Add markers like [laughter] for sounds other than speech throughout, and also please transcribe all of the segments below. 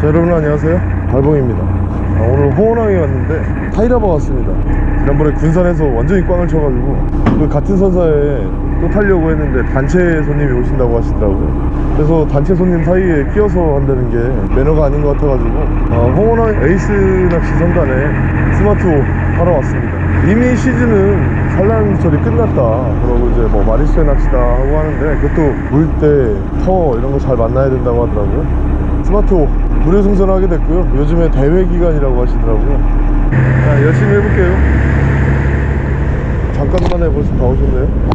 자 여러분 안녕하세요. 달봉입니다. 아, 오늘 홍원항에 왔는데 타이라바 왔습니다. 지난번에 군산에서 완전히 꽝을 쳐가지고 그 같은 선사에 또 타려고 했는데 단체 손님이 오신다고 하시더라고요. 그래서 단체 손님 사이에 끼어서 한다는 게 매너가 아닌 것 같아가지고 아, 홍원항 에이스 낚시 선단에 스마트호로 왔습니다. 이미 시즌은 산란철이 끝났다. 그러고 이제 뭐 마릿수에 낚시다 하고 하는데 그것도 물때, 터 이런 거 잘 만나야 된다고 하더라고요. 스마트 무료 승선하게 됐고요. 요즘에 대회 기간이라고 하시더라고요. 자 열심히 해볼게요. 잠깐만에 벌써 다 오셨네요?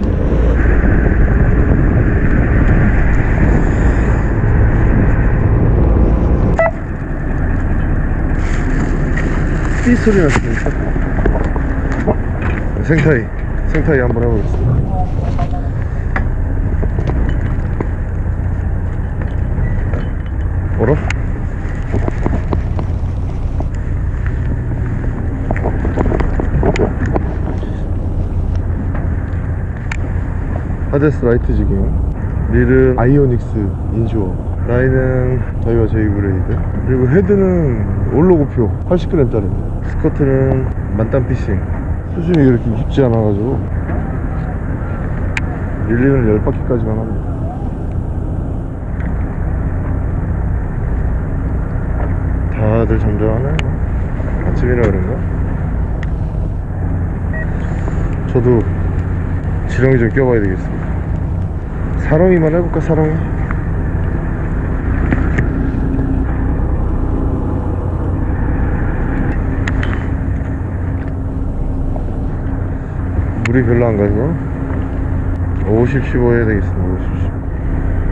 삐 소리 났습니다 생타이 생타이 한번 해보겠습니다. 어 하데스 라이트 지깅 릴은 아이오닉스 인슈어. 라인은 저희와 제이 브레이드. 그리고 헤드는 올로고표 80g짜리 스커트는 만땀 피싱. 수심이 그렇게 깊지 않아가지고 릴리는 10바퀴까지만 합니다. 다들 잠잠하네. 아침이라 그런가? 저도 지렁이 좀 껴봐야 되겠습니다 사렁이만 해볼까 사렁이? 물이 별로 안 가서 50, 15 해야 되겠습니다 50, 15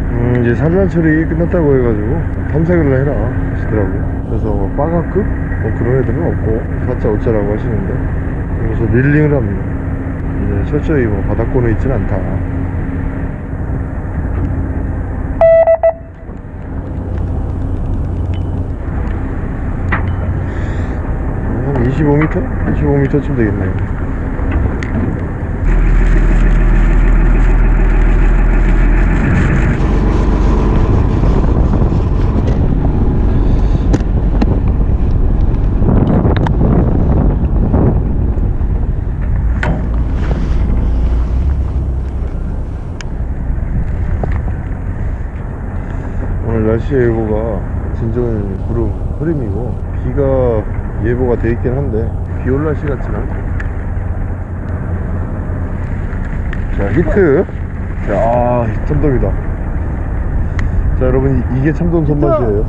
음, 이제 산란철이 끝났다고 해가지고 탐색을 해라 하시더라고요 그래서 뭐 빠가급? 뭐 그런 애들은 없고 사자 어쩌라고 하시는데 그래서 릴링을 합니다. 이제 철저히 뭐 바닥권에 있진 않다 한 25m? 25m쯤 되겠네요 오늘 날씨 예보가 진정한 구름 흐림이고 비가 예보가 돼 있긴 한데. 비올 날씨 같진 않고 자 히트. 자 아, 참돔이다. 자 여러분 이- 이게 참돔 손맛이에요.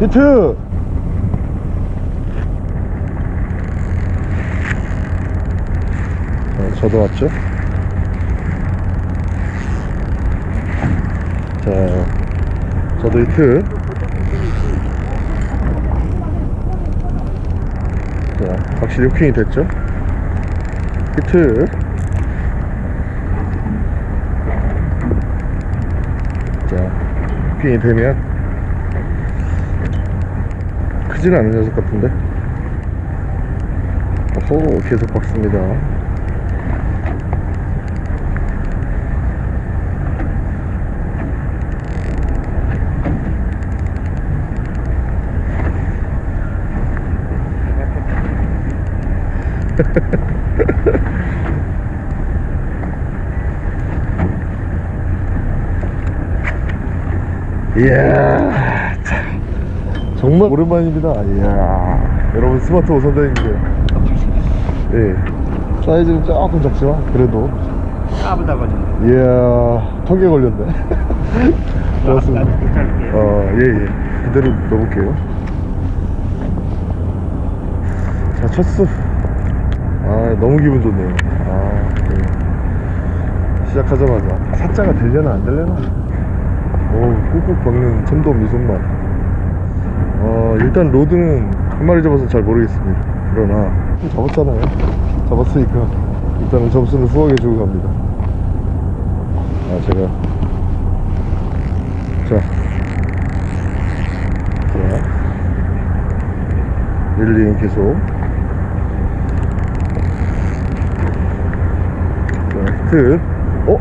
히트! 자 저도 왔죠? 자, 저도 히트. 자, 확실히 후킹이 됐죠? 히트. 자, 후킹이 되면 크진 않은 녀석 같은데? 어호, 계속 박습니다. [laughs] 이야 참, 정말 오랜만입니다. 이야 여러분 스마트 오선장인데요. 예 사이즈는 조금 작지만 그래도. 까부다 걸린다. 이야 턱에 걸렸네. [laughs] 고맙습니다. 괜찮을게요. 어예예. 그대로 넣어볼게요. 자 첫수 아 너무 기분 좋네요. 아 네. 시작하자마자. 사자가 되려나 안 되려나? 오 꾹꾹 박는 참돔 미손맛 어 일단 rod는 한 마리 잡아서 잘 모르겠습니다. 그러나. 잡았잖아요. 잡았으니까 일단은 점수는 후하게 주고 갑니다. 아 제가. 자. 자, 릴링 계속. 자, 히트. 어?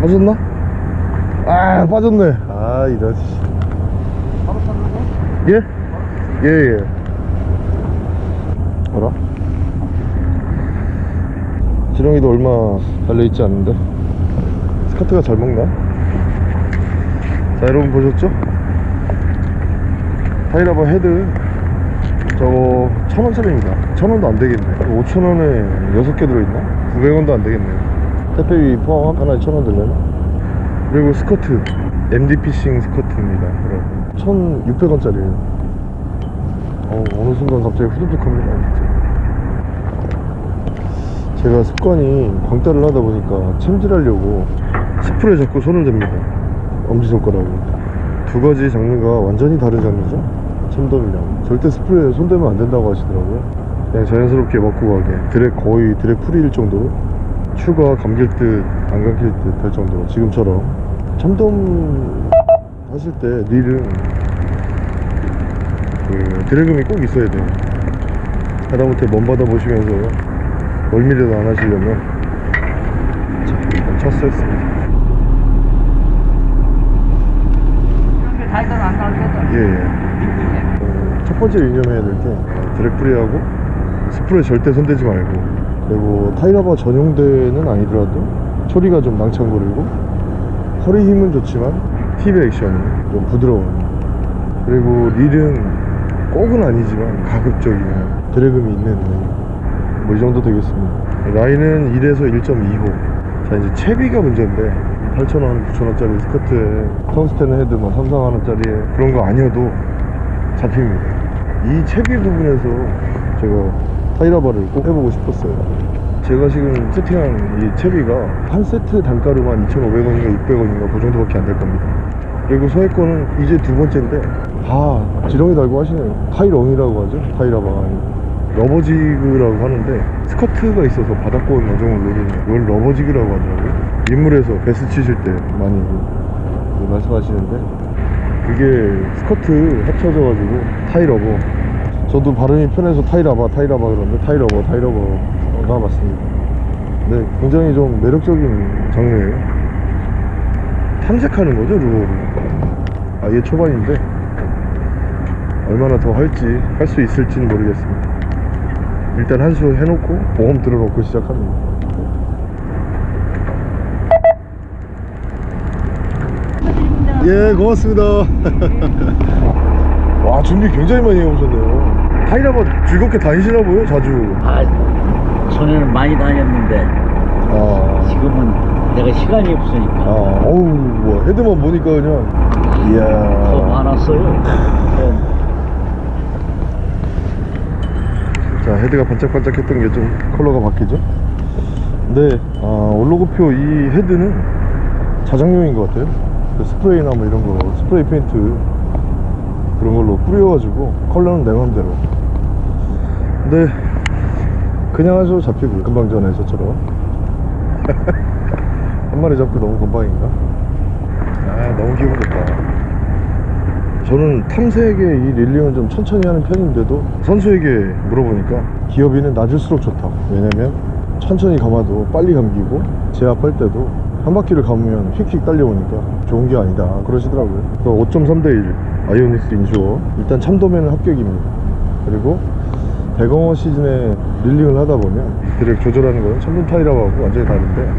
맞았나? 아 빠졌네 아 이런 씨. 바로 탔는데? 예? 예예 뭐라? 지렁이도 얼마 달려있지 않은데 스커트가 잘 먹나? 자 여러분 보셨죠? 타이라바 헤드 저거 천원짜리입니다 천원도 안되겠네. 5천원에 6개 들어있나? 900원도 안되겠네요 택배비 포함 하나에 천원 들려나? 그리고 스커트. MD 피싱 스커트입니다 여러분. 1600원짜리에요. 어, 어느 순간 갑자기 후두둑합니다 진짜. 제가 습관이 광따를 하다 보니까 챔질하려고 스프레에 자꾸 손을 댑니다. 엄지손가락에 두 가지 장르가 완전히 다른 장르죠 챔덤이랑 절대 스프레에 손 대면 안 된다고 하시더라고요. 그냥 자연스럽게 먹고 가게. 드랙 거의 드랙 풀이일 정도로 추가 감길 듯 안 감길 듯 할 정도로 지금처럼. 참돔 하실 때 릴은 그 drag음이 꼭 있어야 돼요. 하다못해 먼 바다 보시면서 멀미라도 안 하시려면 자 나오거든. 예예. 어, 첫 번째 유념해야 될 게 drag free하고 spool에 절대 손대지 말고. 그리고 타이라바 전용대는 아니더라도 초리가 좀 낭창거리고 허리 힘은 좋지만 tip의 액션이 좀 부드러워요. 그리고 릴은 꼭은 아니지만 가급적이면 drag음이 있는 뭐 이 정도 되겠습니다. 라인은 1에서 1.25자 이제 채비가 문제인데 8,000원, 9,000원짜리 스커트에 텅스텐 헤드 뭐 3, 4만원짜리에 그런 거 아니어도 잡힙니다 이 채비 부분에서 제가 타이라바를 꼭 해보고 싶었어요. 제가 지금 세팅한 이 채비가 한 세트 단가로만 2,500원인가 600원인가 그 정도밖에 안 될 겁니다. 그리고 서해권은 이제 두 번째인데 아 지렁이 달고 하시네요. 타이렁이라고 하죠? 타이라바가 아니고. rubber jig라고 하는데 스커트가 있어서 바닥권 어종을 노리는 이걸 rubber jig라고 하더라고요. 민물에서 배스 치실 때 많이 그 말씀하시는데 그게 스커트 합쳐져가지고 타이러버. 저도 발음이 편해서 타이라바 타이라바 그러는데 타이러버 타이러버가 맞습니다. 네 굉장히 좀 매력적인 장르예요. 탐색하는 거죠 루어로 아예 초반인데 얼마나 더 할지 할 수 있을지는 모르겠습니다. 일단 한 수 해놓고 보험 들어놓고 시작합니다 예 고맙습니다. [laughs] 와 준비 굉장히 많이 해오셨네요. 타이라바 즐겁게 다니시나 보요 자주? 아, 전에는 많이 다녔는데 아, 지금은 내가 시간이 아 없으니까. 어우 뭐 헤드만 보니까 그냥. 더 이야. 많았어요. 어, [laughs] 자 헤드가 반짝반짝 했던 게 좀 컬러가 바뀌죠? 근데 아, 올로그표 이 헤드는 자작용인 것 같아요 그 스프레이나 뭐 이런 거 스프레이 페인트 그런 걸로 뿌려가지고 컬러는 내 맘대로. 근데 그냥 하셔도 잡히고 금방 전에 저처럼. [laughs] 한 마리 잡고 너무 금방인가? 아 너무 기분 좋다. 저는 탐색에 이 릴링은 좀 천천히 하는 편인데도 선수에게 물어보니까 기어비는 낮을수록 좋다 왜냐면 천천히 감아도 빨리 감기고 제압할 때도 한 바퀴를 감으면 휙휙 딸려오니까 좋은 게 아니다. 그러시더라고요. 5.3대1 아이오닉스 인슈어. 일단 참돔에는 합격입니다. 그리고 대공어 시즌에 릴링을 하다 보면 드랙 조절하는 거는 참돔 타이라고 완전히 다른데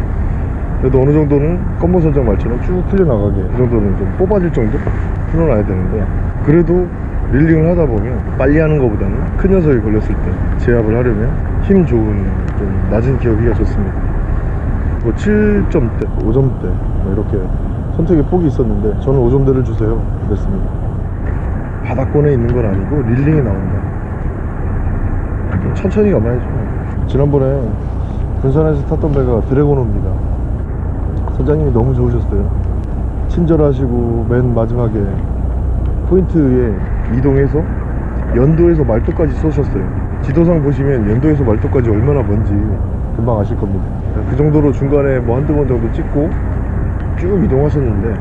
그래도 어느 정도는 검은 선장 말처럼 쭉 풀려나가게 그 정도는 좀 뽑아질 정도 풀어놔야 되는데 그래도 릴링을 하다 보면 빨리 하는 것보다는 큰 녀석이 걸렸을 때 제압을 하려면 힘 좋은 좀 낮은 기어비가 좋습니다. 뭐 7점대, 5점대 뭐 이렇게 선택의 폭이 있었는데 저는 5점대를 주세요 그랬습니다. 바닥권에 있는 건 아니고 릴링이 나온다. 좀 천천히 감아야죠. 지난번에 군산에서 탔던 배가 드래곤호입니다. 선장님이 너무 좋으셨어요. 친절하시고 맨 마지막에 포인트에 이동해서 연도에서 말도까지 쏘셨어요. 지도상 보시면 연도에서 말도까지 얼마나 먼지 금방 아실 겁니다. 그 정도로 중간에 뭐 한두 번 정도 찍고 쭉 이동하셨는데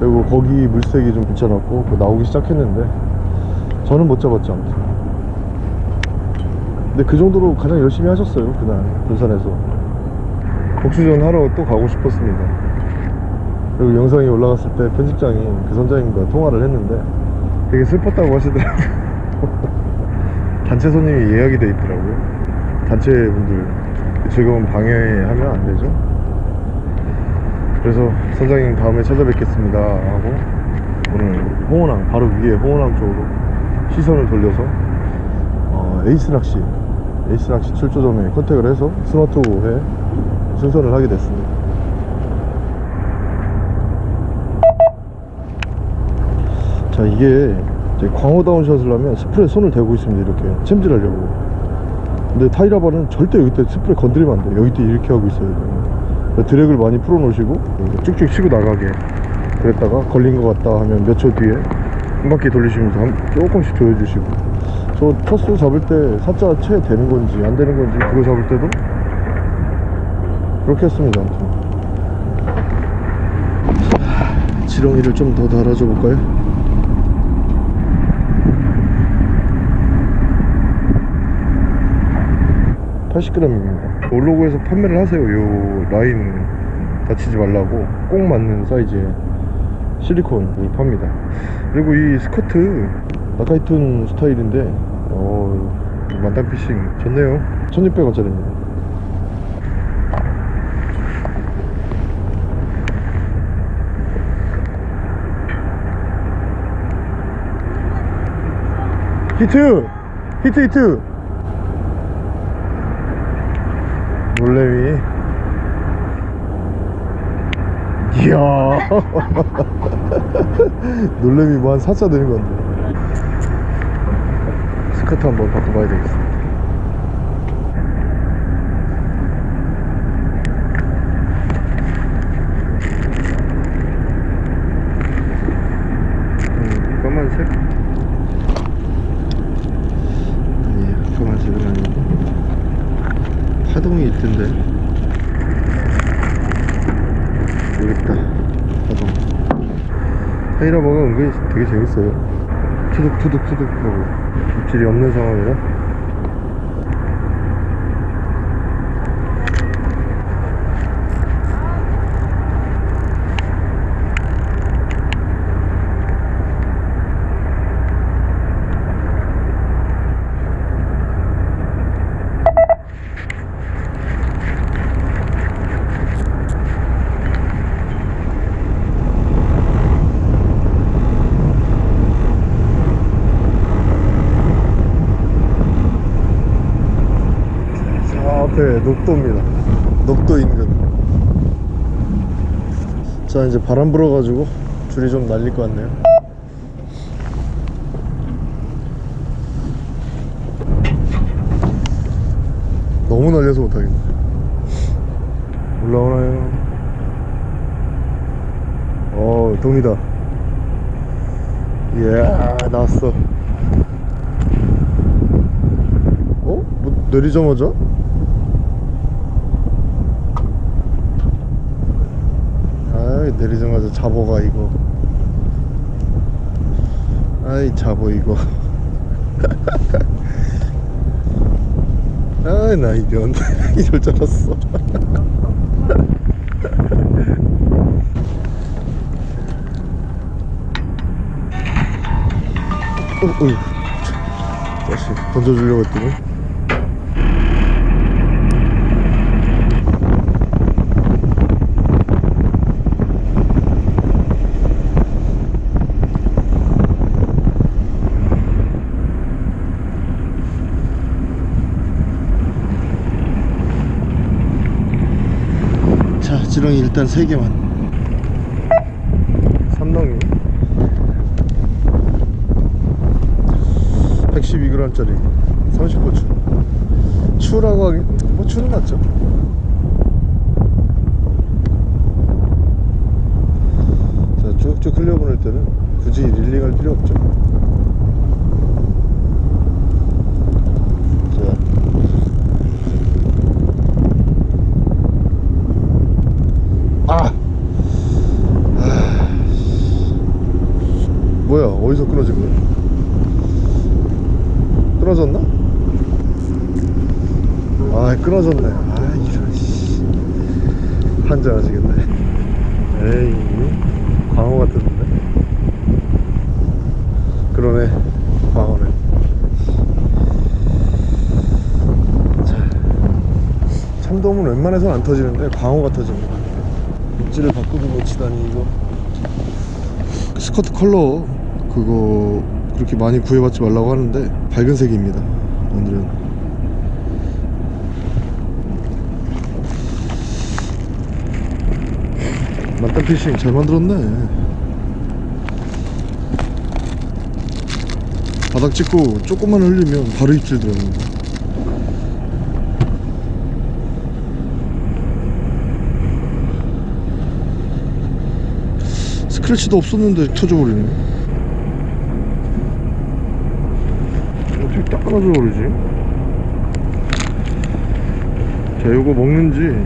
그리고 거기 물색이 좀 괜찮았고 그 나오기 시작했는데 저는 못 잡았죠 아무튼. 근데 그 정도로 가장 열심히 하셨어요 그날 군산에서. 복수전 하러 또 가고 싶었습니다. 그리고 영상이 올라갔을 때 편집장이 그 선장님과 통화를 했는데 되게 슬펐다고 하시더라고요. [laughs] 단체 손님이 예약이 돼 있더라고요. 단체 분들 그 즐거운 방해하면 안 되죠 그래서 선장님 다음에 찾아뵙겠습니다 하고 오늘 홍원항 바로 위에 홍원항 쪽으로 시선을 돌려서 어, 에이스 낚시 에이스 낚시 출조점에 contact을 해서 스마트호에 승선을 하게 됐습니다. 자 이게 이제 광어 다운 샷을 하면 스프레에 손을 대고 있습니다 이렇게 챔질하려고. 근데 타이라바는 절대 여기 때 스프레 건드리면 안 돼요. 여기 때 이렇게 하고 있어야 돼요 드랙을 많이 풀어 놓으시고 쭉쭉 치고 나가게 그랬다가 걸린 것 같다 하면 몇 초 뒤에 한 바퀴 돌리시면서 한, 조금씩 조여주시고. 저 첫수 잡을 때 사자 채 되는 건지 안 되는 건지 그거 잡을 때도 그렇게 했습니다 아무튼. 자, 지렁이를 좀 더 달아줘 볼까요? (80g) 입니다 올로그에서 판매를 하세요 요 라인 다치지 말라고 꼭 맞는 사이즈의 실리콘을 팝니다 그리고 이 스커트 나카이툰 스타일인데 어 만땅 피싱 좋네요 1600원짜리입니다 히트! 히트 히트! 놀래미 이야. [laughs] 놀래미 뭐 한 4자 되는 건데. 스커트 한번 바꿔봐야 되겠습니다 음, 까만색? 아니에요 까만색은 아니고 파동이 있던데. 있다. 파동 타이라버가 은근히 되게 재밌어요. 투둑투둑투둑 하고. 입질이 없는 상황이라 저 앞에 녹도입니다. 녹도 인근. 자 이제 바람 불어가지고 줄이 좀 날릴 것 같네요. 너무 날려서 못하겠네. 올라오나요? 어 동이다. 이야 나왔어. 어? 뭐 내리자마자? 아이 내리자마자 잡어가 이거. 아이 잡어 이거. [laughs] 아이 나 이변. [laughs] 이럴 줄 알았어. [laughs] 어, 어휴. 다시 던져주려고 했더니 자 지렁이 일단 3개만. 삼덩이. 112g짜리. 39추. 추라고 하긴 뭐 추는 맞죠? 자 쭉쭉 흘려보낼 때는 굳이 릴링할 필요 없죠 자 아! 아. 뭐야 거야 끊어졌나? 아 끊어졌네. 아 이런 씨. 한잔 하시겠네. 에이 광어 같은데? 그러네 광어네. 자 참돔은 웬만해서는 안 터지는데 광어가 터집니다 입질을 바꾸고 놓치다니 이거. 스커트 컬러 그거 그렇게 많이 구해받지 말라고 하는데 밝은 색입니다 오늘은. 만땅 피싱. 잘 만들었네. 바닥 찍고 조금만 흘리면 바로 입질 들어갑니다 스크래치도 없었는데 터져버리네 어떻게 딱 끊어져 버리지? 자 요거 먹는지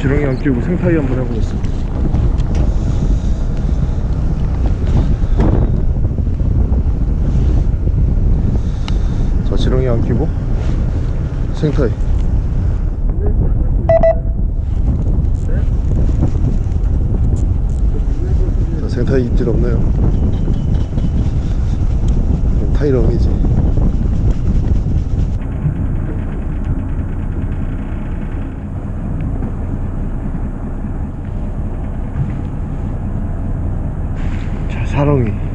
지렁이 안 끼우고 생타이 한번 해보겠습니다. 자 지렁이 안 끼고 생타이. 자 생타이 입질 없네요 타이렁이지 자 사렁이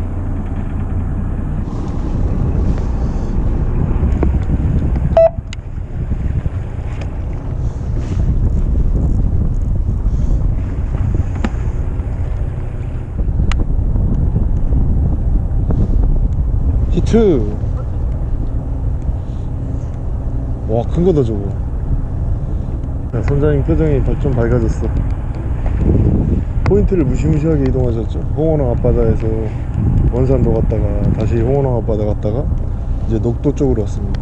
히트 와 큰 거다 저거. 야, 선장님 표정이 더좀 밝아졌어. 포인트를 무시무시하게 이동하셨죠. 홍원항 앞바다에서 원산도 갔다가 다시 홍원항 앞바다 갔다가 이제 녹도 쪽으로 왔습니다.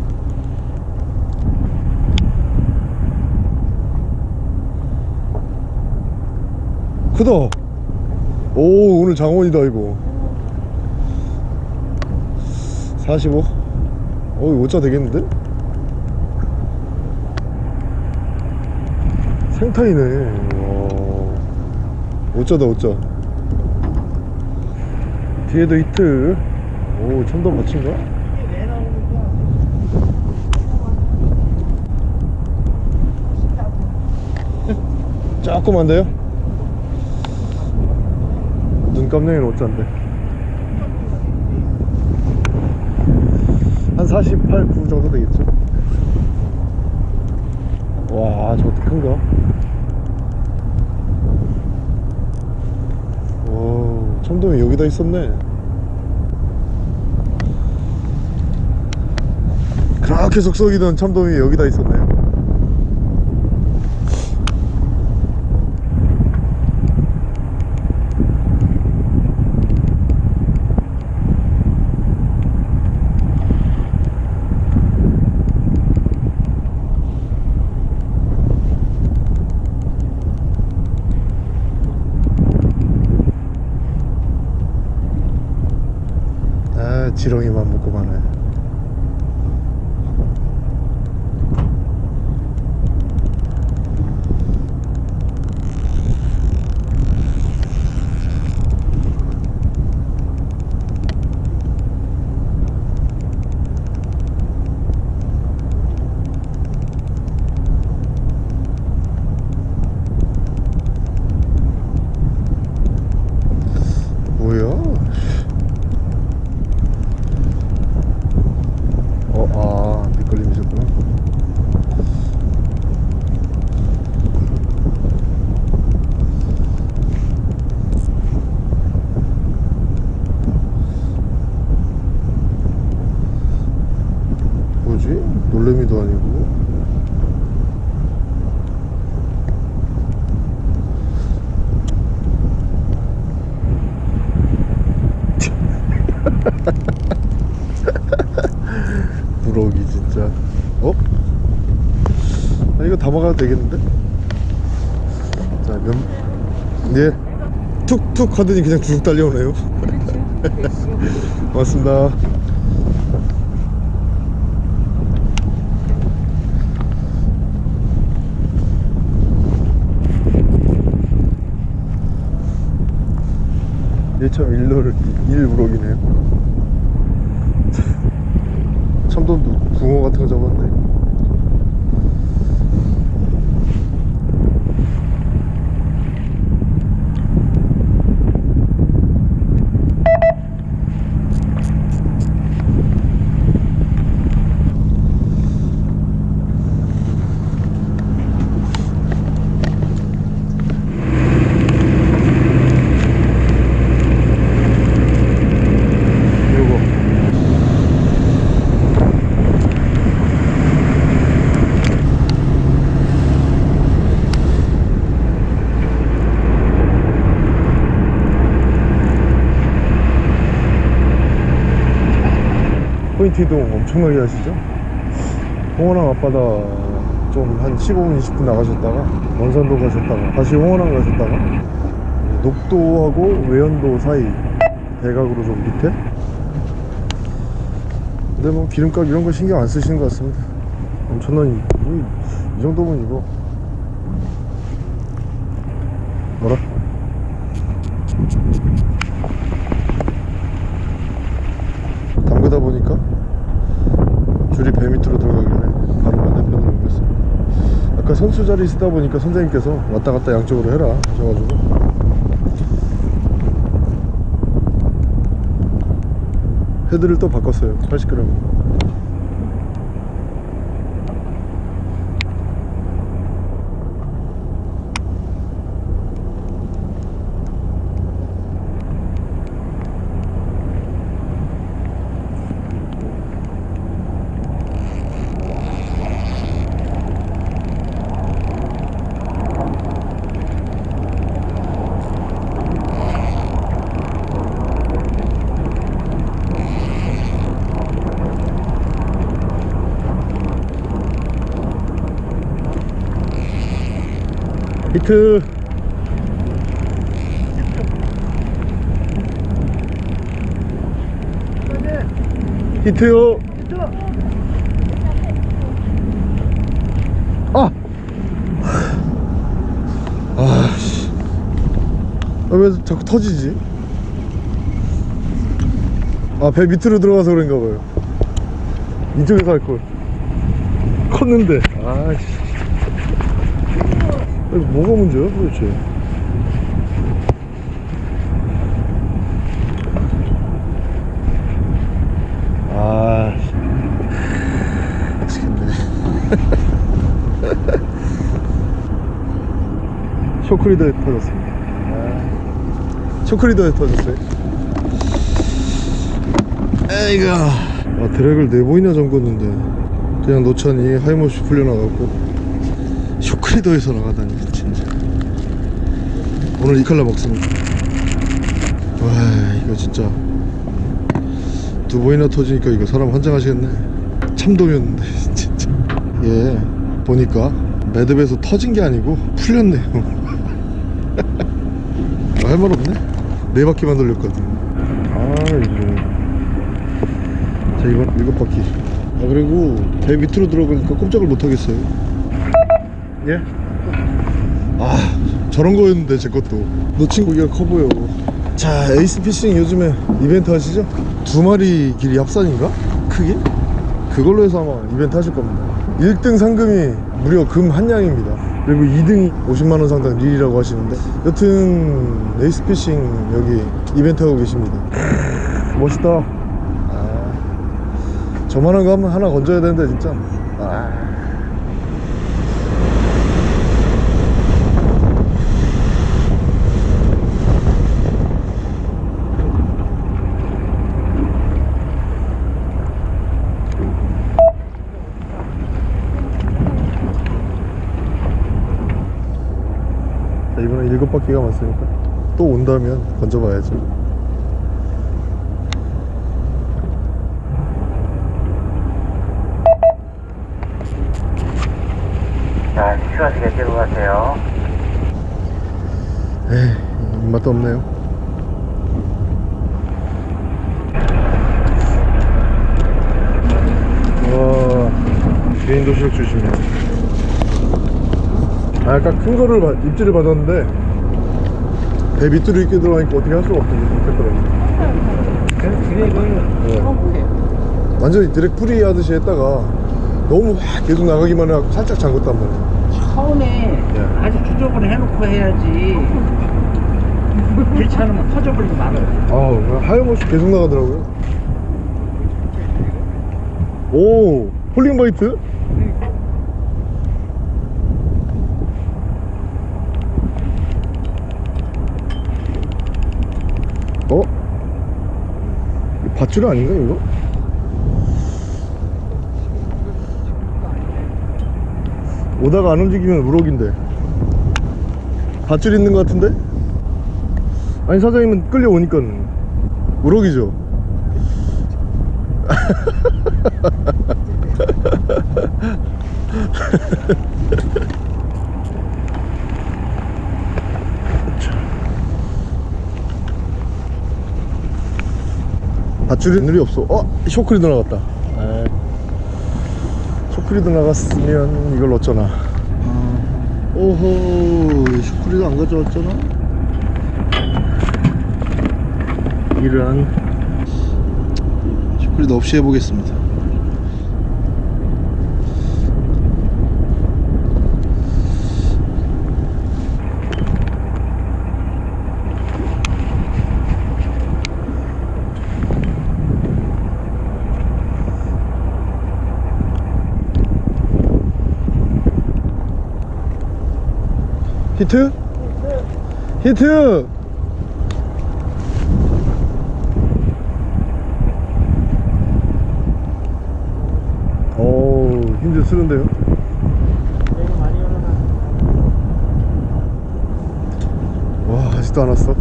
크다! 오 오늘 장원이다 이거. 45? 어이 5자 되겠는데? 생타이네 와 5자다 5자 뒤에도 히트 오 천도 받친가? 조그만데요? 눈 깜냥이는 5자인데 한 48, 9 정도 되겠죠? 와, 저것도 큰가? 오, 참돔이 여기다 있었네. 그렇게 속썩이던 참돔이 여기다 있었네요. 아, 지렁이만 먹고 마 예. 툭툭 하더니 그냥 쭉 달려오네요. 고맙습니다. 1참 일로를 일우럭이네요. [laughs] 참돔 붕어 같은 거 잡았네. 엄청나게 하시죠? 홍원항 앞바다 좀 한 15분 20분 나가셨다가 원산도 가셨다가 다시 홍원항 가셨다가 녹도하고 외연도 사이 대각으로 좀 밑에 근데 뭐 기름값 이런 거 신경 안 쓰시는 것 같습니다 엄청난 이, 이, 이 정도면 이거 뭐라? 담그다 보니까 줄이 배 밑으로 들어가길래 바로 반대편으로 옮겼습니다 아까 선수 자리 쓰다 보니까 선생님께서 왔다 갔다 양쪽으로 해라 하셔가지고. 헤드를 또 바꿨어요. 80g 히트. 히트요. 아! 아 씨. 아, 왜 자꾸 터지지? 아 배 밑으로 들어가서 그런가 봐요. 이쪽에서 할걸. 컸는데. 아 씨 이거 뭐가 문제야 도대체? 아 미치겠네. [laughs] 쇼크리더에 터졌습니다. 아, 쇼크리더에 터졌어요? 에이가 아 드랙을 네 번이나 잠궜는데. 그냥 놓자니 하이모시 풀려나가고. 쇼 크리더에서 나가다니 진짜. 오늘 이 칼라 먹습니다. 와 이거 진짜. 두 번이나 터지니까 이거 사람 환장하시겠네. 참돔이었는데 [laughs] 진짜. 얘 보니까 매듭에서 터진 게 아니고 풀렸네요. [laughs] 할 말 없네? 네 바퀴만 돌렸거든. 아 이거. 자 이번 일곱 바퀴. 아 그리고 배 밑으로 들어가니까 꼼짝을 못 하겠어요 예? 아 저런 거였는데 제 것도 놓친 고기가 커 보여 자 에이스 피싱 요즘에 이벤트 하시죠? 두 마리 길이 합산인가? 크기? 그걸로 해서 아마 이벤트 하실 겁니다 1등 상금이 무려 금 한 양입니다 그리고 2등이 50만원 상당 릴이라고 하시는데 여튼 에이스 피싱 여기 이벤트 하고 계십니다 [laughs] 멋있다 아, 저만한 거 하나 건져야 되는데 진짜 일곱 바퀴가 맞으니까 또 온다면 건져봐야죠. 자, 시원하게 들어가세요. 에이, 입맛도 없네요. 와, 개인 도시락 주시면. 아, 아까 큰 거를 받- 입질을 받았는데 배 밑으로 이렇게 들어가니까 어떻게 할 수가 없더라고요 drag을 네. 완전히 drag free 하듯이 했다가 너무 확 계속 나가기만 해갖고 살짝 잠궜단 말이에요 처음에 예. 아주 조정을 해놓고 해야지 않으면 터져버리고 말아요 그냥 하염없이 계속 나가더라고요 오 falling bite? 밧줄 아닌가 이거? 오다가 안 움직이면 우럭인데 밧줄 있는 것 같은데? 아니 사장님은 끌려오니까 우럭이죠 [laughs] 밧줄이 없어 어? 쇼크리도 나갔다 에이. 쇼크리도 나갔으면 이걸 어쩌나 오호 쇼크리도 안 가져왔잖아 이런 슈크리도 없이 해보겠습니다 히트? 히트! 어우 힘들 쓰는데요 와 아직도 안 왔어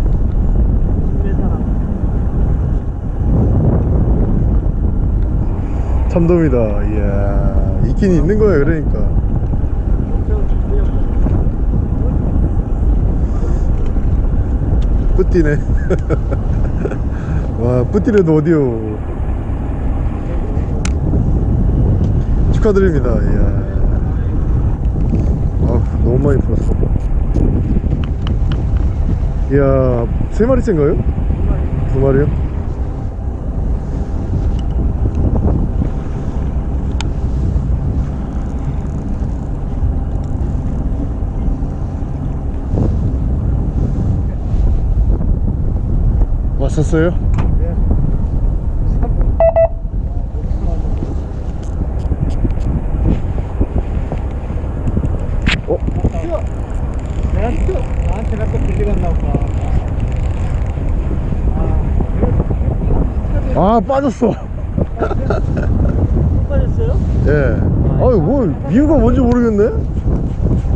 참돔이다 이야 있긴 있는 거야 그러니까 뿌띠네. [laughs] 와 뿌띠래도 어디요? 축하드립니다. 이야. 아 너무 많이 풀었어. 이야 세 마리째인가요? 두 마리요? 왔었어요? 어? 나한테 아 빠졌어 빠졌어요? 예 아유 뭐 이유가 뭔지 모르겠네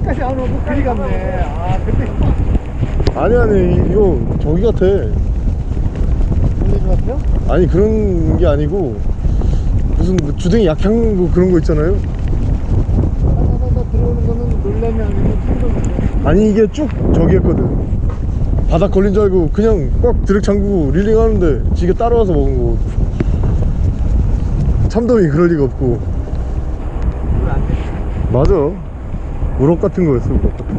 끝까지 안 오고 그리 갔네 아 그때 아니 아니 이거 저기 같아 아니 그런 게 아니고 무슨 뭐 주댕이 약향 뭐 그런 거 있잖아요. 하나하나 들어오는 거는 놀래미 아니고 충동이네 아니 이게 쭉 저기 했거든. 바닥 걸린 줄 알고 그냥 꽉 드랙 잠그고 릴링 하는데 지가 따라와서 먹은 거. 참돔이 그럴 리가 없고. 맞아. 우럭 같은 거였어 우럭 같은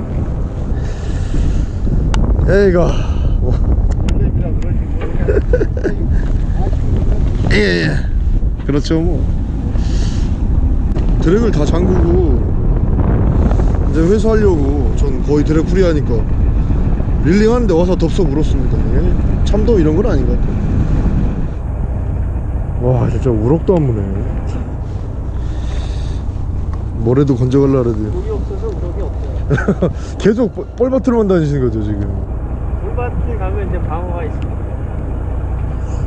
거. 에이가 뭐. 놀래미라 그러지 모르겠네 예, 예. 그렇죠 뭐. 드랙을 다 잠그고 이제 회수하려고 전 거의 드랙 프리하니까 릴링 하는데 와서 덥석 물었습니다. 예. 참돔 이런 건 아닌 것 같아 와 진짜 우럭도 안 무네. 뭐래도 건져갈라 그래도. 물이 없어서 우럭이 없어요. [laughs] 계속 뻘- 뻘밭으로만 다니시는 거죠 지금? 물밭에 가면 이제 방어가 있습니다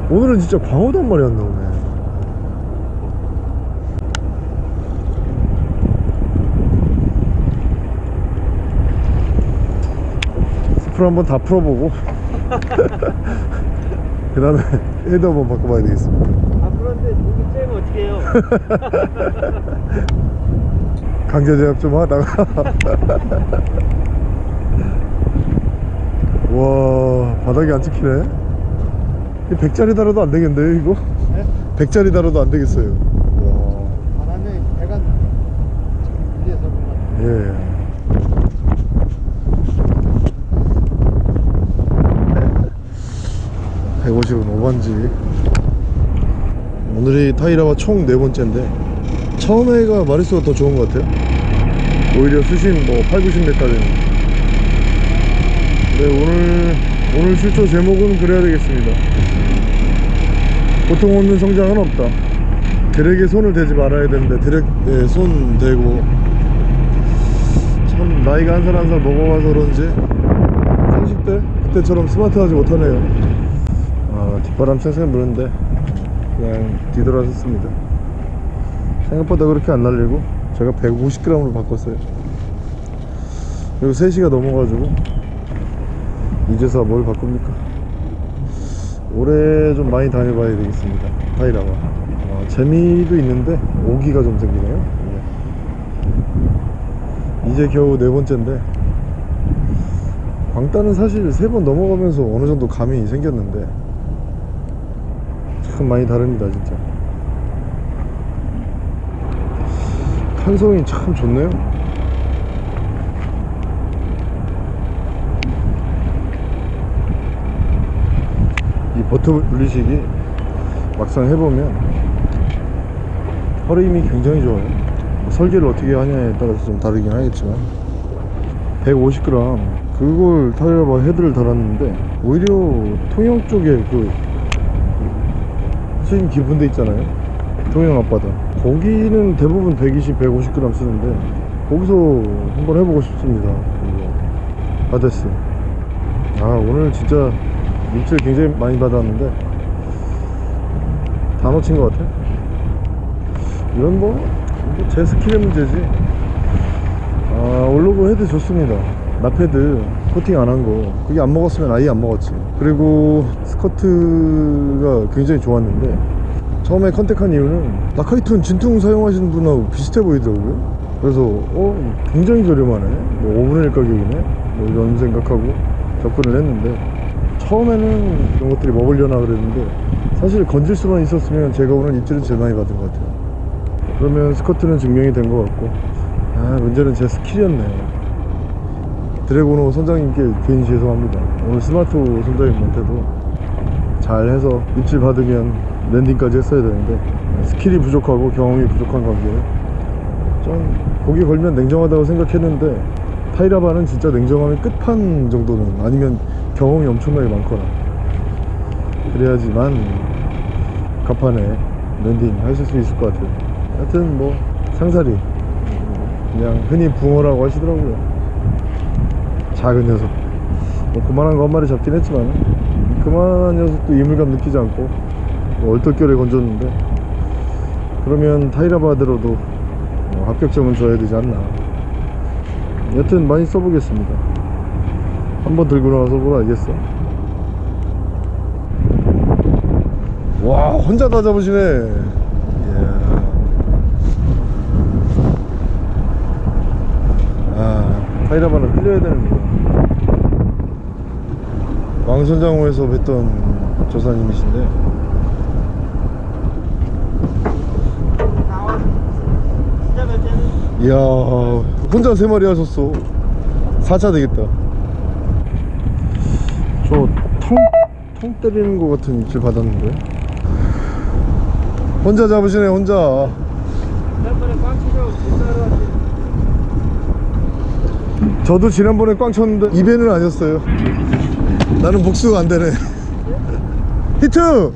오늘은 진짜 광어도 한 마리 안 나오네. 스프를 한번 다 풀어보고. [laughs] 그 다음에 헤드 한번 바꿔봐야 되겠습니다. 아 그런데 물이 쬐면 어떻게 해요? 강제 제압 좀 하다가. [laughs] 와 바닥이 안 찍히네. 이 100짜리 달아도 안 되겠는데 이거? 네? 100짜리 달아도 안 되겠어요 와 바람에 배가 위에서 뭔가 예. 반지 오늘이 타이라와 총 네 번째인데 처음에가 마리수가 더 좋은 것 같아요 오히려 수심 뭐 8, 90m까지는 네 오늘 오늘 출조 제목은 그래야 되겠습니다 보통 없는 성장은 없다. 드랙에 손을 대지 말아야 되는데 드랙에 손 대고 참 나이가 한 살 한 살 먹어가서 그런지 30대 그때처럼 스마트하지 못하네요. 아 뒷바람 쌩쌩 부는데 그냥 뒤돌아섰습니다. 생각보다 그렇게 안 날리고 제가 150g으로 바꿨어요. 그리고 3시가 넘어가지고 이제서 뭘 바꿉니까 올해 좀 많이 다녀봐야 되겠습니다. 타이라와. 어, 재미도 있는데 오기가 좀 생기네요. 예. 이제 겨우 네 번째인데 광따는 사실 세 번 넘어가면서 어느 정도 감이 생겼는데 참 많이 다릅니다 진짜. 탄성이 참 좋네요 버터 분리식이 막상 해보면 허리 힘이 굉장히 좋아요. 뭐 설계를 어떻게 하냐에 따라서 좀 다르긴 하겠지만 150g 그걸 타이어바 헤드를 달았는데 오히려 통영 쪽에 그 스윙 깊은 데 있잖아요. 통영 앞바다. 거기는 대부분 120, 150g 쓰는데 거기서 한번 해보고 싶습니다. 이거. 아데스 아 오늘 진짜 입질 굉장히 많이 받았는데 다 놓친 것 같아. 이건 뭐 제 스킬의 문제지. 아 올리브 헤드 좋습니다. 나패드 코팅 안 한 거. 그게 안 먹었으면 아예 안 먹었지. 그리고 스커트가 굉장히 좋았는데 처음에 contact한 이유는 라카이툰 진퉁 사용하시는 분하고 비슷해 보이더라고요. 그래서 어 굉장히 저렴하네. 뭐 5분의 1 가격이네. 뭐 이런 생각하고 접근을 했는데 처음에는 이런 것들이 먹으려나 그랬는데 사실 건질 수만 있었으면 제가 오늘 입질은 제일 많이 받은 것 같아요. 그러면 스커트는 증명이 된 것 같고 아 문제는 제 스킬이었네. 드래곤호 선장님께 괜히 죄송합니다. 오늘 스마트 선장님한테도 잘 해서 입질 받으면 랜딩까지 했어야 되는데 스킬이 부족하고 경험이 부족한 관계에 좀 고기 걸면 냉정하다고 생각했는데 타이라바는 진짜 냉정함의 끝판 정도는 아니면 경험이 엄청나게 많거나. 그래야지만 갑판에 랜딩 하실 수 있을 것 같아요. 하여튼 뭐 상사리 그냥 흔히 붕어라고 하시더라고요. 작은 녀석. 뭐 그만한 거 한 마리 잡긴 했지만 그만한 녀석도 이물감 느끼지 않고 뭐 얼떨결에 건졌는데 그러면 타이라바 로드도 뭐 합격점은 줘야 되지 않나. 여튼 많이 써보겠습니다 한번 들고 나와서 뭘 알겠어? 와 혼자 다 잡으시네. 이야. 아 타이라바는 흘려야 되는구나. 왕선장호에서 뵀던 조사님이신데. 이야 혼자 세 마리 하셨어. 4차 되겠다 저통통 때리는 것 같은 입질 받았는데. 혼자 잡으시네 혼자. 저도 지난번에 꽝 쳤는데 입에는 아니었어요. 나는 복수가 안 되네. [laughs] 히트!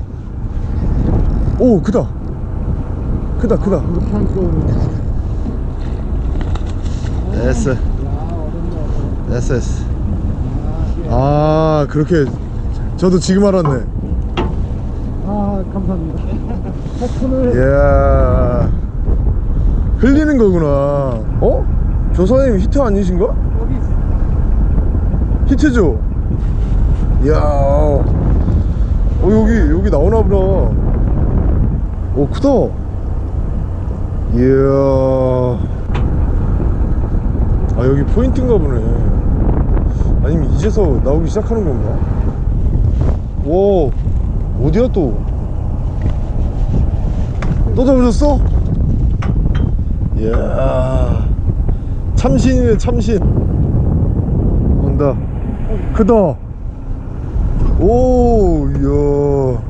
오 크다. 크다 크다. 됐어. 됐어 됐어 아 그렇게 저도 지금 알았네. 아 감사합니다. 폭풍을 이야 흘리는 거구나. 어? 조사님 히트 아니신가? 여기 히트죠? 이야. 어 여기 여기 나오나 보다. 오 크다. 이야. 아 여기 포인트인가 보네 아니면 이제서 나오기 시작하는 건가? 오 어디야 또? 또 잡으셨어? 이야 참신이네 참신. 온다. 크다. 오 이야.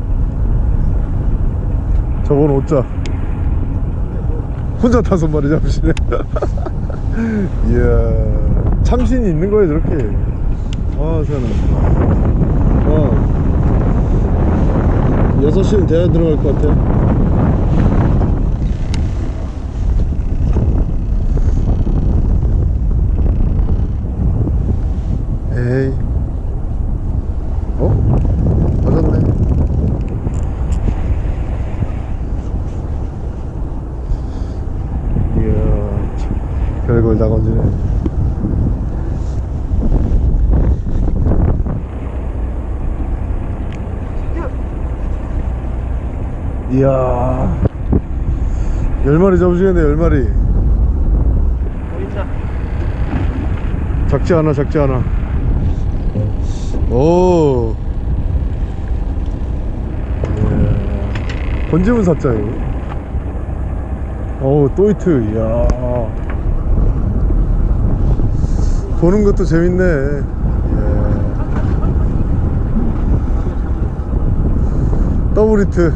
저건 5자. 혼자 다섯 마리 잡으시네 이야 참신이 있는 거예요 저렇게 아 세상에 아 6시는 돼야 들어갈 것 같아 에이. 어? 맞았네. 이야 참, 별걸 다 건지네 이야. 열 마리 잡으시겠네 열 마리. 작지 않아 작지 않아. 오. 예. 번지문 사자 이거. 어우 또이트 이야. 보는 것도 재밌네. 예. 더블 히트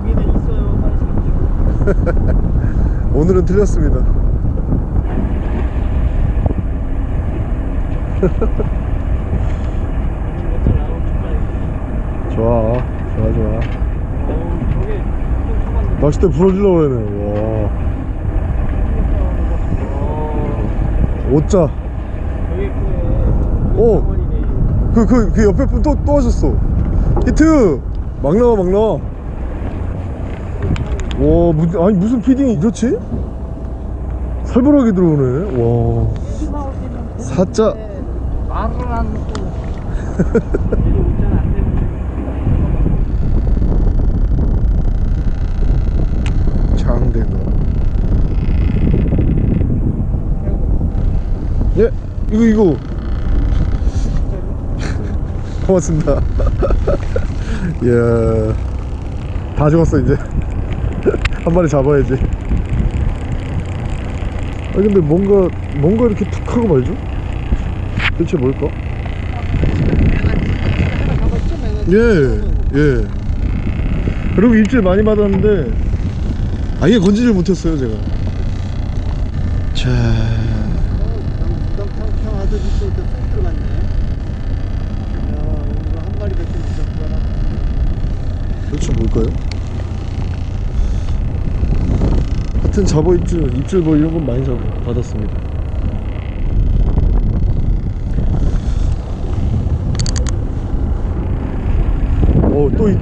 여기는 있어요. 빨리 오늘은 틀렸습니다. [laughs] 좋아 좋아 좋아. 낚싯대 부러지려고 그러네 와 어, 오자. 오. 버리네. 그, 그, 그 옆에 분 또, 또 하셨어. 히트! 막 나와, 막 나와. 와, 무, 아니, 무슨 피딩이 이렇지? 살벌하게 들어오네. 와. 사자. 말을 안. 장대가. 예, 이거, 이거. [laughs] 고맙습니다. [laughs] 이야. 다 죽었어, 이제. [laughs] 한 마리 잡아야지. 아, 근데 뭔가, 뭔가 이렇게 툭 하고 말죠? 대체 뭘까? 예, 예. 그리고 입질 많이 받았는데, 아예 건지질 못했어요, 제가. 자. 형 아들이 또 들어갔네. 야, 오늘 한 마리 뱉은 있었구나. 도대체 뭘까요? 하여튼 잡어 입질, 입질 뭐 이런 건 많이 잡, 받았습니다. 어, 또 이,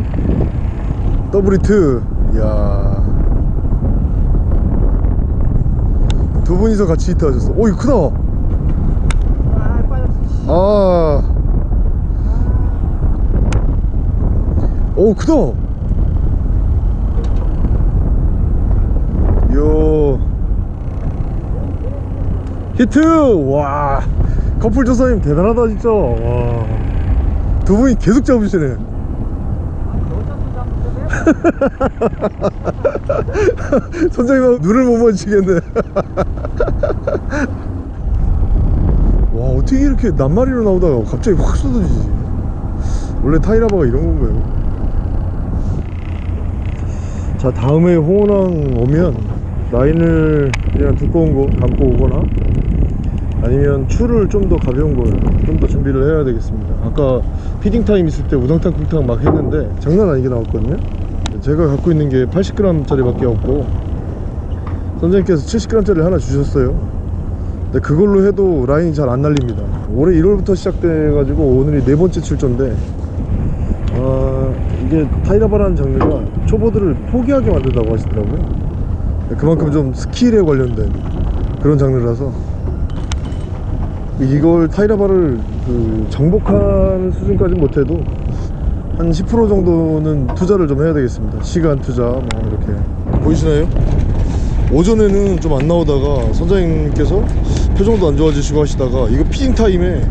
더블 히트. 이야. 두 분이서 같이 히트 하셨어. 오, 이거 크다. 아. 오, 크다. 요. 히트! 와. 커플 조사님 대단하다, 진짜. 와. 두 분이 계속 잡으시네. [laughs] 선장님하고 눈을 못 마주치겠네. [laughs] 와 어떻게 이렇게 낱마리로 나오다가 갑자기 확 쏟아지지 원래 타이라바가 이런 건가요? 자 다음에 홍원항 오면 라인을 그냥 두꺼운 거 감고 오거나 아니면 추를 좀 더 가벼운 걸 좀 더 준비를 해야 되겠습니다. 아까 feeding time 있을 때 우당탕 쿵탕 막 했는데 장난 아니게 나왔거든요. 제가 갖고 있는 게 80g 짜리 밖에 없고 선생님께서 70g 짜리 하나 주셨어요. 근데 그걸로 해도 라인이 잘 안 날립니다. 올해 1월부터 시작돼 가지고 오늘이 네 번째 출전인데 아 이게 타이라바라는 장르가 초보들을 포기하게 만든다고 하시더라고요. 그만큼 좀 스킬에 관련된 그런 장르라서 이걸 타이라바를 그 정복하는 수준까지는 못해도 한 10% 정도는 투자를 좀 해야 되겠습니다. 시간 투자 뭐 이렇게. 보이시나요? 오전에는 좀 안 나오다가 선장님께서 표정도 안 좋아지시고 하시다가 이거 피딩 타임에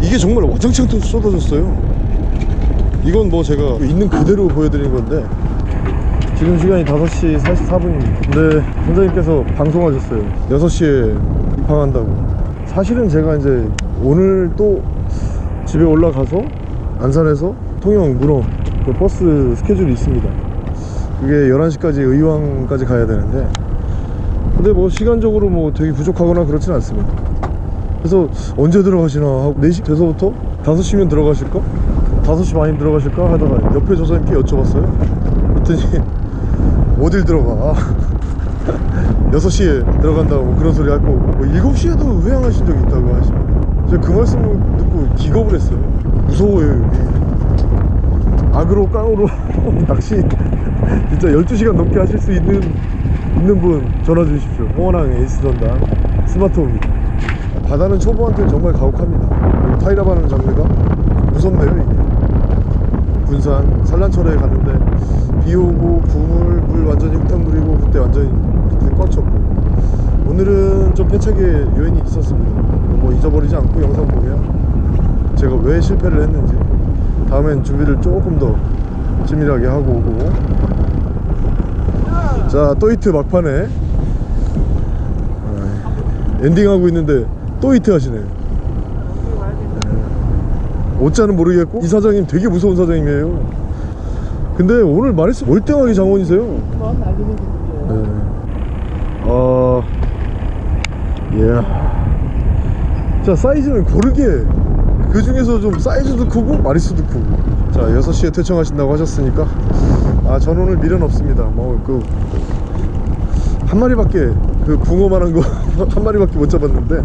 이게 정말 와장창 쏟아졌어요. 이건 뭐 제가 있는 그대로 보여드린 건데 지금 시간이 5시 44분입니다. 근데 선장님께서 방송하셨어요. 6시에 입항한다고 사실은 제가 이제 오늘 또 집에 올라가서 안산에서 통영 문어 그 버스 스케줄이 있습니다 그게 11시까지 의왕까지 가야 되는데 근데 뭐 시간적으로 뭐 되게 부족하거나 그렇진 않습니다 그래서 언제 들어가시나 하고 4시 돼서부터 5시면 들어가실까? 5시 반이 들어가실까? 하다가 옆에 조사님께 여쭤봤어요 그랬더니 [laughs] 어딜 들어가 6시에 들어간다고 뭐 그런 소리 할 거고 뭐 7시에도 회항하신 적이 있다고 하시고. 제가 그 말씀을 듣고 기겁을 했어요. 무서워요 여기. 악으로 깡으로 [laughs] 낚시. 진짜 12시간 넘게 하실 수 있는 있는 분 전화 주십시오. 홍원항 에이스 전당 스마트홈입니다. 바다는 초보한테 정말 가혹합니다. 타이라바는 장르가 무섭네요 이게 군산 산란철에 갔는데 비 오고 구물 물 완전히 흙탕물이고 그때 완전히 그때 꽉 쳤고. 오늘은 좀 패착의 요인이 있었습니다. 뭐 잊어버리지 않고 영상 보면 제가 왜 실패를 했는지. 다음엔 준비를 조금 더 치밀하게 하고 오고. 자 또이트 막판에. 아, 엔딩하고 있는데 또이트 하시네요 어짜는 모르겠고 이 사장님 되게 무서운 사장님이에요. 근데 오늘 말했어 월등하게 장원이세요. 네. 어... 예. 자 사이즈는 고르게. 그 중에서 좀 사이즈도 크고 마리수도 크고. 자 6시에 퇴청하신다고 하셨으니까. 아전 오늘 미련 없습니다. 뭐 그 한 마리밖에 그 붕어만한 거 [laughs] 한 마리밖에 못 잡았는데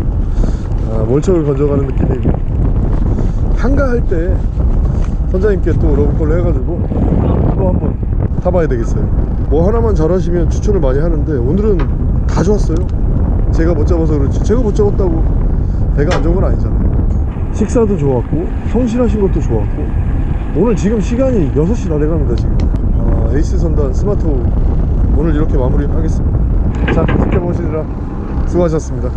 아, 몰척을 건져가는 느낌이고 한가할 때 선장님께 또 러브콜을 해가지고 또 한번 타봐야 되겠어요. 뭐 하나만 잘하시면 추천을 많이 하는데 오늘은 다 좋았어요. 제가 못 잡아서 그렇지. 제가 못 잡았다고 배가 안 좋은 건 아니잖아요. 식사도 좋았고 성실하신 것도 좋았고 오늘 지금 시간이 6시 다 돼갑니다 지금. 아, 에이스 선단 스마트 오늘 이렇게 마무리 하겠습니다. 자 지켜보시느라 수고하셨습니다